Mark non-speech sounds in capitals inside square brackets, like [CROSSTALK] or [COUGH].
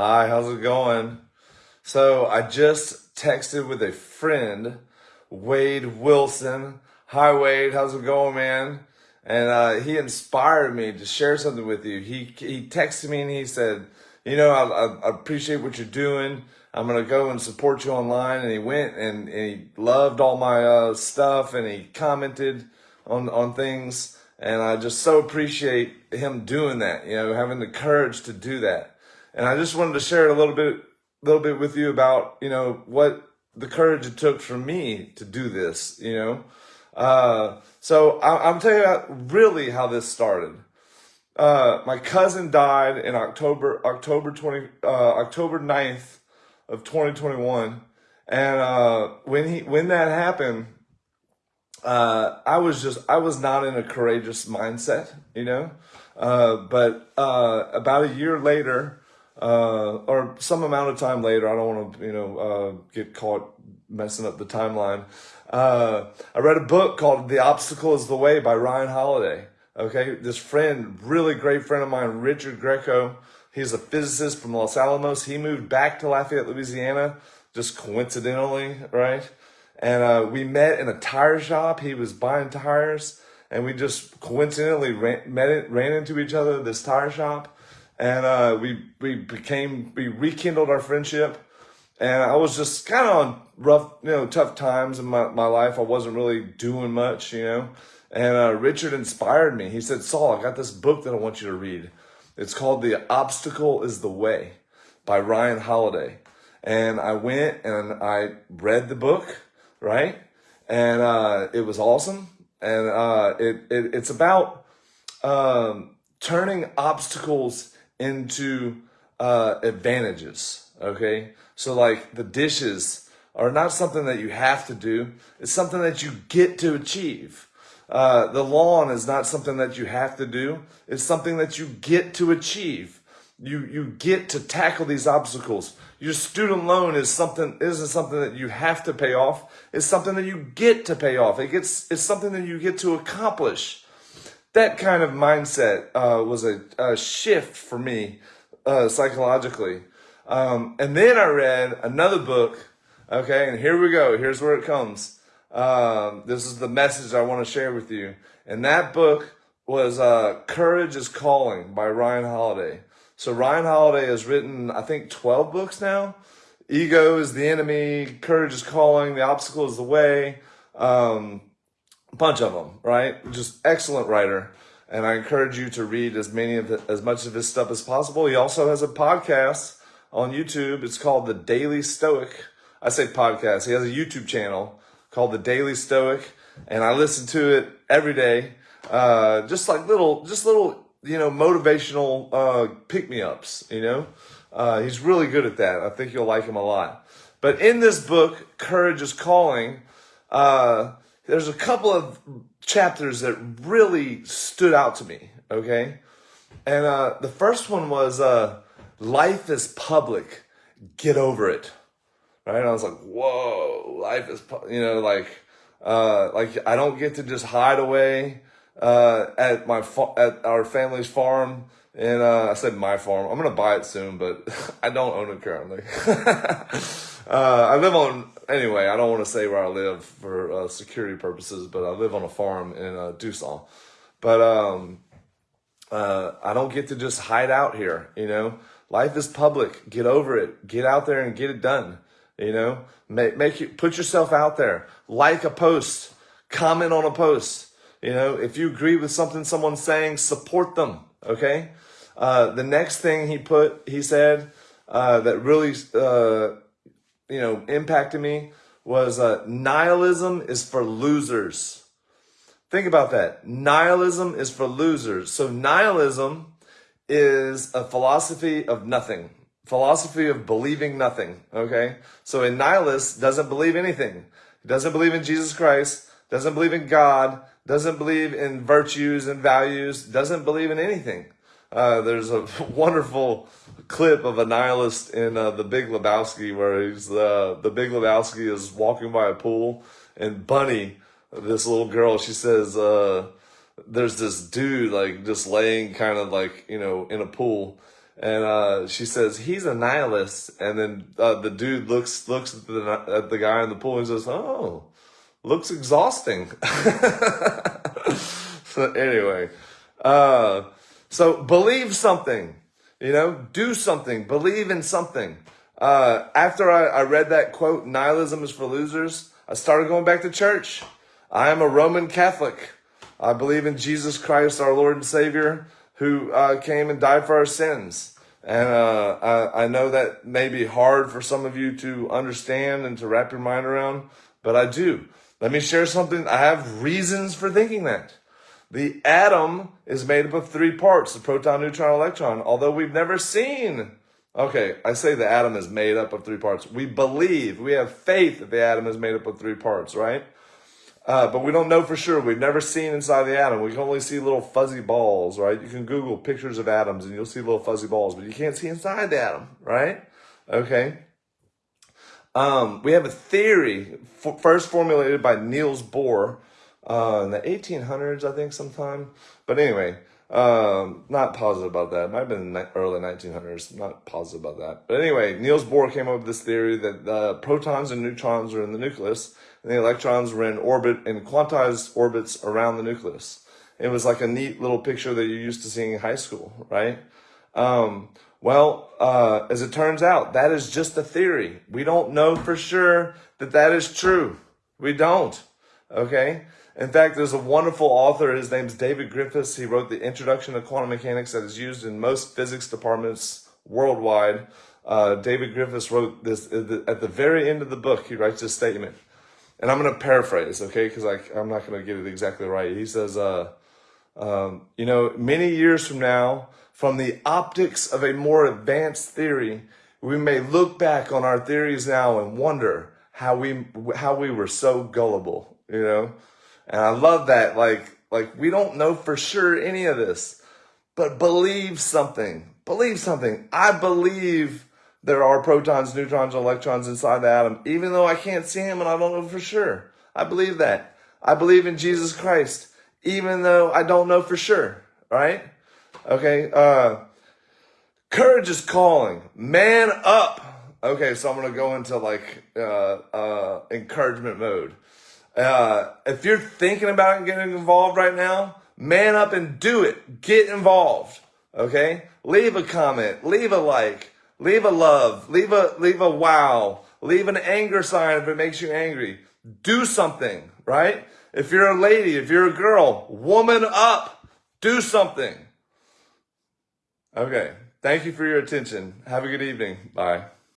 Hi, how's it going? So I just texted with a friend, Wade Wilson. Hi, Wade. How's it going, man? And uh, he inspired me to share something with you. He he texted me and he said, you know, I, I appreciate what you're doing. I'm gonna go and support you online. And he went and, and he loved all my uh, stuff and he commented on on things. And I just so appreciate him doing that. You know, having the courage to do that. And I just wanted to share a little bit, little bit with you about, you know, what the courage it took for me to do this, you know. Uh, so I, I'm telling you really how this started. Uh, my cousin died in October, October 20, uh, October 9th of 2021. And, uh, when he, when that happened, uh, I was just, I was not in a courageous mindset, you know? Uh, but, uh, about a year later, uh, or some amount of time later, I don't want to, you know, uh, get caught messing up the timeline. Uh, I read a book called The Obstacle is the Way by Ryan Holiday. Okay. This friend, really great friend of mine, Richard Greco. He's a physicist from Los Alamos. He moved back to Lafayette, Louisiana, just coincidentally, right? And, uh, we met in a tire shop. He was buying tires and we just coincidentally ran, met it, ran into each other this tire shop and uh, we we became we rekindled our friendship. And I was just kind of on rough, you know, tough times in my, my life. I wasn't really doing much, you know. And uh, Richard inspired me. He said, Saul, I got this book that I want you to read. It's called The Obstacle is the Way by Ryan Holiday. And I went and I read the book, right? And uh, it was awesome. And uh, it, it it's about um, turning obstacles into uh, advantages. Okay. So like the dishes are not something that you have to do. It's something that you get to achieve. Uh, the lawn is not something that you have to do. It's something that you get to achieve. You, you get to tackle these obstacles. Your student loan is something, isn't something that you have to pay off. It's something that you get to pay off. It gets, it's something that you get to accomplish that kind of mindset uh, was a, a, shift for me uh, psychologically. Um, and then I read another book. Okay, and here we go. Here's where it comes. Um, this is the message I want to share with you. And that book was uh, Courage is Calling by Ryan Holiday. So Ryan Holiday has written, I think, 12 books now. Ego is the enemy. Courage is calling. The obstacle is the way. Um, bunch of them, right? Just excellent writer. And I encourage you to read as many of the, as much of his stuff as possible. He also has a podcast on YouTube. It's called The Daily Stoic. I say podcast. He has a YouTube channel called The Daily Stoic, and I listen to it every day. Uh, just like little, just little, you know, motivational uh, pick me ups. You know, uh, he's really good at that. I think you'll like him a lot. But in this book, Courage is Calling. Uh, there's a couple of chapters that really stood out to me, okay? And uh, the first one was uh, Life is Public, Get Over It. Right? And I was like, whoa, life is, you know, like, uh, like I don't get to just hide away uh, at my at our family's farm. And uh, I said my farm. I'm gonna buy it soon, but [LAUGHS] I don't own it currently. [LAUGHS] uh, I live on anyway, I don't want to say where I live for uh, security purposes, but I live on a farm in uh, Dusal. But um, uh, I don't get to just hide out here. You know, life is public. Get over it. Get out there and get it done. You know, make make you put yourself out there. Like a post. Comment on a post. You know, if you agree with something someone's saying, support them. Okay. Uh, the next thing he put, he said uh, that really uh, you know, impacted me was uh, nihilism is for losers. Think about that. Nihilism is for losers. So nihilism is a philosophy of nothing, philosophy of believing nothing. Okay. So a nihilist doesn't believe anything. He doesn't believe in Jesus Christ, doesn't believe in God, doesn't believe in virtues and values, doesn't believe in anything. Uh, there's a [LAUGHS] wonderful clip of a nihilist in uh, The Big Lebowski where he's uh, the Big Lebowski is walking by a pool and Bunny, this little girl, she says, uh, there's this dude like just laying kind of like, you know, in a pool and uh, she says he's a nihilist, and then uh, the dude looks looks at the at the guy in the pool and says, "Oh, looks exhausting." [LAUGHS] so anyway, uh, so believe something, you know, do something, believe in something. Uh, after I, I read that quote, "Nihilism is for losers," I started going back to church. I am a Roman Catholic. I believe in Jesus Christ, our Lord and Savior who uh, came and died for our sins. And uh, I, I know that may be hard for some of you to understand and to wrap your mind around, but I do. Let me share something. I have reasons for thinking that. The atom is made up of three parts, the proton, neutron, electron, although we've never seen. Okay, I say the atom is made up of three parts. We believe, we have faith that the atom is made up of three parts, right? Uh, but we don't know for sure. We've never seen inside the atom. We can only see little fuzzy balls, right? You can Google pictures of atoms and you'll see little fuzzy balls, but you can't see inside the atom, right? Okay. Um, we have a theory first formulated by Niels Bohr uh, in the 1800s, I think, sometime. But anyway, um, not positive about that. Might have been the early 1900s. Not positive about that. But anyway, Niels Bohr came up with this theory that the protons and neutrons are in the nucleus, and the electrons were in orbit in quantized orbits around the nucleus. It was like a neat little picture that you're used to seeing in high school, right? Um, well, uh, as it turns out, that is just a theory. We don't know for sure that that is true. We don't. Okay. In fact, there's a wonderful author. His name's David Griffiths. He wrote the Introduction to Quantum Mechanics that is used in most physics departments worldwide. Uh, David Griffiths wrote this at the very end of the book. He writes this statement, and I'm going to paraphrase, okay, because I'm not going to get it exactly right. He says, uh, um, you know, many years from now, from the optics of a more advanced theory, we may look back on our theories now and wonder how we how we were so gullible, you know. And I love that. Like, like we don't know for sure any of this, but believe something. Believe something. I believe there are protons, neutrons, electrons inside the atom, even though I can't see them and I don't know for sure. I believe that. I believe in Jesus Christ, even though I don't know for sure. Right? Okay. Uh, courage is calling. Man up. Okay, so I'm gonna go into like uh, uh, encouragement mode. Uh, if you're thinking about getting involved right now, man up and do it. Get involved. Okay? Leave a comment, leave a like, leave a love, leave a leave a wow, leave an anger sign if it makes you angry. Do something, right? If you're a lady, if you're a girl, woman up. Do something. Okay. Thank you for your attention. Have a good evening. Bye.